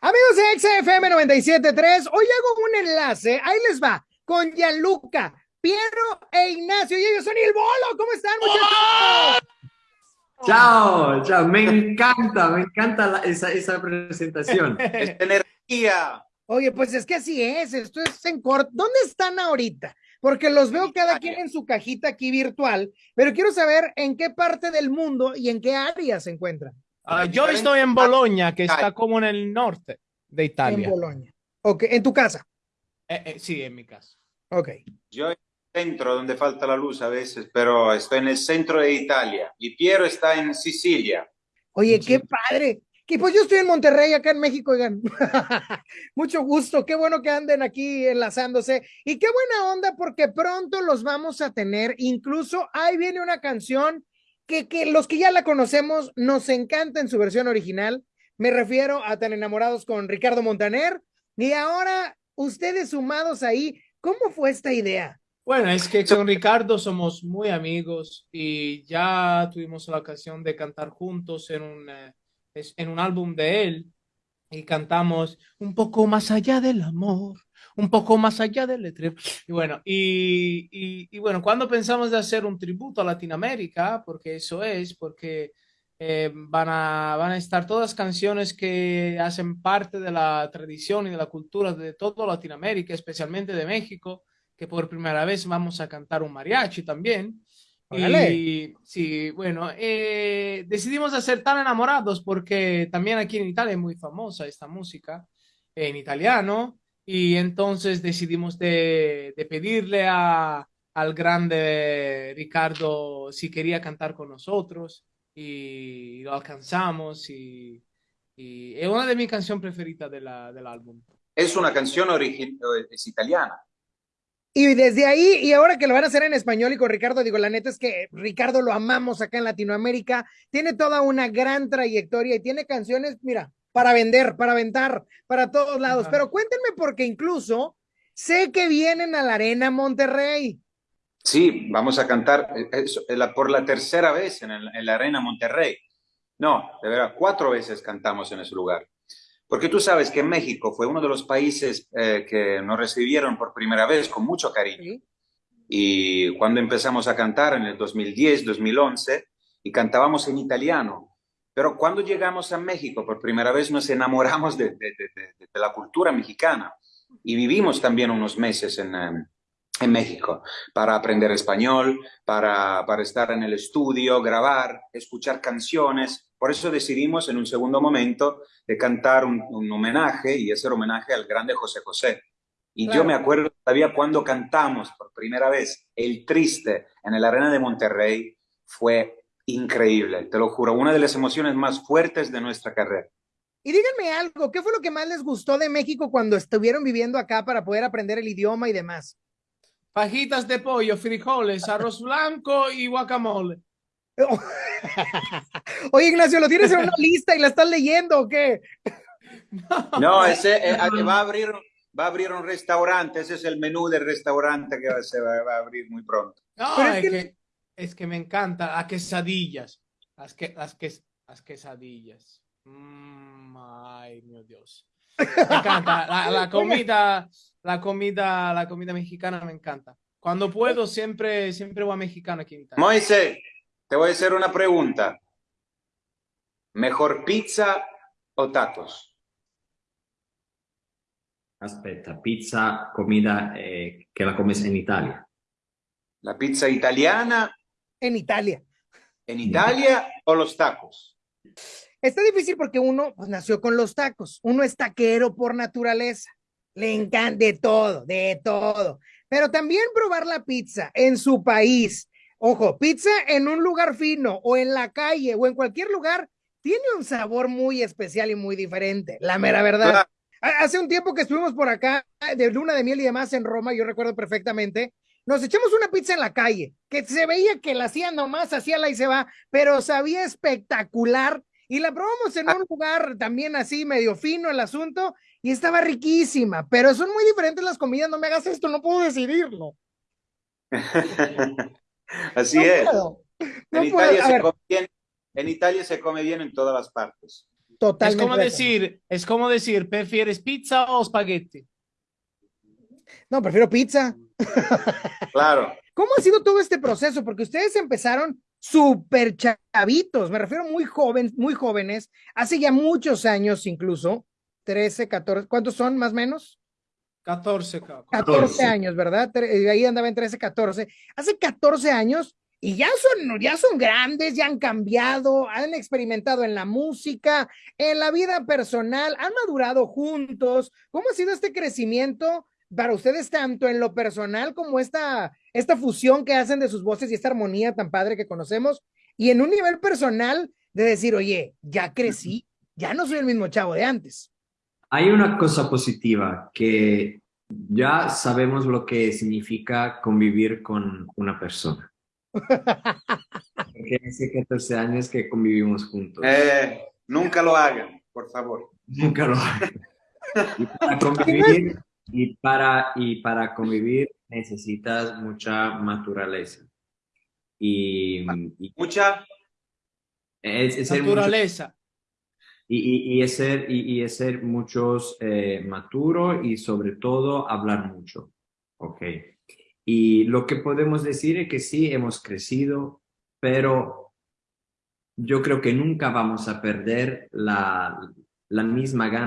Amigos de XFM 97.3, hoy hago un enlace, ahí les va, con Gianluca, Piero e Ignacio, y ellos son el bolo, ¿cómo están muchachos? Chao, chao, me encanta, me encanta esa, esa presentación. es energía. Oye, pues es que así es, esto es en corto. ¿Dónde están ahorita? Porque los veo cada quien en su cajita aquí virtual, pero quiero saber en qué parte del mundo y en qué área se encuentran. Uh, yo estoy en Bolonia, que está como en el norte de Italia. En Bolonia. Ok, ¿en tu casa? Eh, eh, sí, en mi casa. Ok. Yo en el centro, donde falta la luz a veces, pero estoy en el centro de Italia. Y Piero está en Sicilia. Oye, qué padre. Que pues yo estoy en Monterrey, acá en México, oigan. Mucho gusto, qué bueno que anden aquí enlazándose. Y qué buena onda, porque pronto los vamos a tener. Incluso ahí viene una canción que, que los que ya la conocemos nos encanta en su versión original. Me refiero a Tan Enamorados con Ricardo Montaner. Y ahora, ustedes sumados ahí, ¿cómo fue esta idea? Bueno, es que con Ricardo somos muy amigos y ya tuvimos la ocasión de cantar juntos en un en un álbum de él y cantamos un poco más allá del amor, un poco más allá del letrero. Y bueno, y, y, y, bueno, cuando pensamos de hacer un tributo a Latinoamérica, porque eso es, porque eh, van, a, van a estar todas canciones que hacen parte de la tradición y de la cultura de toda Latinoamérica, especialmente de México, que por primera vez vamos a cantar un mariachi también. Y sí, bueno, eh, decidimos hacer tan enamorados porque también aquí en Italia es muy famosa esta música en italiano y entonces decidimos de, de pedirle a, al grande Ricardo si quería cantar con nosotros y lo alcanzamos y, y es una de mis canciones preferidas de la, del álbum. Es una canción original, es italiana. Y desde ahí, y ahora que lo van a hacer en español y con Ricardo, digo, la neta es que Ricardo lo amamos acá en Latinoamérica, tiene toda una gran trayectoria y tiene canciones, mira, para vender, para aventar, para todos lados. Ajá. Pero cuéntenme porque incluso sé que vienen a la Arena Monterrey. Sí, vamos a cantar por la tercera vez en, el, en la Arena Monterrey. No, de verdad, cuatro veces cantamos en ese lugar. Porque tú sabes que México fue uno de los países eh, que nos recibieron por primera vez con mucho cariño. Y cuando empezamos a cantar en el 2010, 2011, y cantábamos en italiano, pero cuando llegamos a México por primera vez nos enamoramos de, de, de, de la cultura mexicana y vivimos también unos meses en, en México para aprender español, para, para estar en el estudio, grabar, escuchar canciones. Por eso decidimos en un segundo momento de cantar un, un homenaje y hacer homenaje al grande José José. Y claro. yo me acuerdo todavía cuando cantamos por primera vez El Triste en el Arena de Monterrey, fue increíble, te lo juro, una de las emociones más fuertes de nuestra carrera. Y díganme algo, ¿qué fue lo que más les gustó de México cuando estuvieron viviendo acá para poder aprender el idioma y demás? Fajitas de pollo, frijoles, arroz blanco y guacamole. Oye, Ignacio, ¿lo tienes en una lista y la estás leyendo o qué? No, ese eh, va a abrir va a abrir un restaurante, ese es el menú del restaurante que se va, va a abrir muy pronto. No, es, es, que, es, que, me encanta las quesadillas, las, que, las, que, las quesadillas. Mm, ay, mi Dios. Me encanta la, la, comida, la comida, la comida mexicana me encanta. Cuando puedo siempre, siempre voy a mexicano aquí en Italia. Moisés, te voy a hacer una pregunta. ¿Mejor pizza o tacos? Aspetta, pizza, comida eh, que la comes en Italia. ¿La pizza italiana? En Italia. ¿En Italia o los tacos? Está difícil porque uno pues, nació con los tacos. Uno es taquero por naturaleza. Le encanta de todo, de todo. Pero también probar la pizza en su país. Ojo, pizza en un lugar fino o en la calle o en cualquier lugar tiene un sabor muy especial y muy diferente. La mera verdad. Hace un tiempo que estuvimos por acá de luna de miel y demás en Roma, yo recuerdo perfectamente, nos echamos una pizza en la calle, que se veía que la hacían nomás, hacía la y se va, pero sabía espectacular y la probamos en un lugar también así medio fino el asunto y estaba riquísima, pero son muy diferentes las comidas, no me hagas esto, no puedo decidirlo. así no es. Puedo. En, Italia se come bien, en Italia se come bien en todas las partes. Totalmente. Es como decir, es como decir, ¿prefieres pizza o espagueti? No, prefiero pizza. Claro. ¿Cómo ha sido todo este proceso? Porque ustedes empezaron súper chavitos, me refiero muy jóvenes, muy jóvenes, hace ya muchos años incluso, 13, 14, ¿cuántos son más o menos? 14, 14 años, ¿verdad? Eh, ahí andaba en 13, 14. Hace 14 años y ya son, ya son grandes, ya han cambiado, han experimentado en la música, en la vida personal, han madurado juntos. ¿Cómo ha sido este crecimiento para ustedes tanto en lo personal como esta, esta fusión que hacen de sus voces y esta armonía tan padre que conocemos? Y en un nivel personal de decir, oye, ya crecí, ya no soy el mismo chavo de antes. Hay una cosa positiva que ya sabemos lo que significa convivir con una persona. Porque hace 14 años que convivimos juntos. Eh, nunca lo hagan, por favor. Nunca lo hagan. Y para convivir, y para, y para convivir necesitas mucha naturaleza. Y, mucha es, naturaleza. Y, y, y, es ser muchos eh, maturo y sobre todo hablar mucho. Ok. Y lo que podemos decir es que sí, hemos crecido, pero yo creo que nunca vamos a perder la, la misma gana